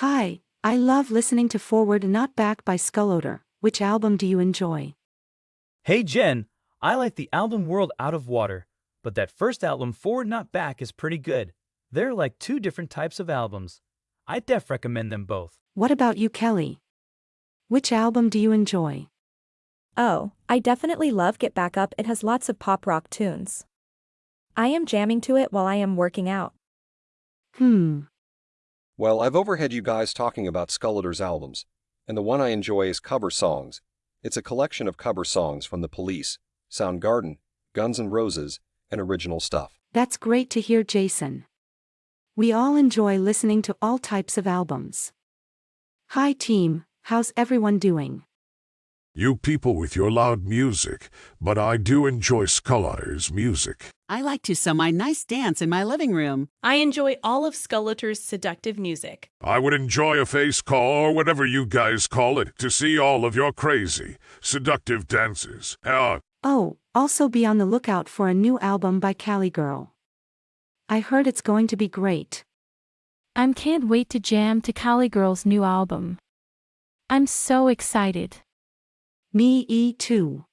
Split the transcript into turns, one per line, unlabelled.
Hi, I love listening to Forward and Not Back by Skullodor. Which album do you enjoy?
Hey Jen, I like the album World Out of Water, but that first album Forward Not Back is pretty good. They're like two different types of albums. I def recommend them both.
What about you, Kelly? Which album do you enjoy?
Oh, I definitely love Get Back Up, it has lots of pop rock tunes. I am jamming to it while I am working out.
Hmm.
Well, I've overheard you guys talking about Skullodor's albums, and the one I enjoy is Cover Songs. It's a collection of cover songs from The Police, Soundgarden, Guns N' Roses, and original stuff.
That's great to hear, Jason. We all enjoy listening to all types of albums. Hi, team, how's everyone doing?
You people with your loud music, but I do enjoy Skullodor's music.
I like to sew my nice dance in my living room.
I enjoy all of Skullodor's seductive music.
I would enjoy a face call or whatever you guys call it to see all of your crazy, seductive dances. Uh,
Oh, also be on the lookout for a new album by Cali Girl. I heard it's going to be great.
I can't wait to jam to Cali Girl's new album. I'm so excited.
Me too.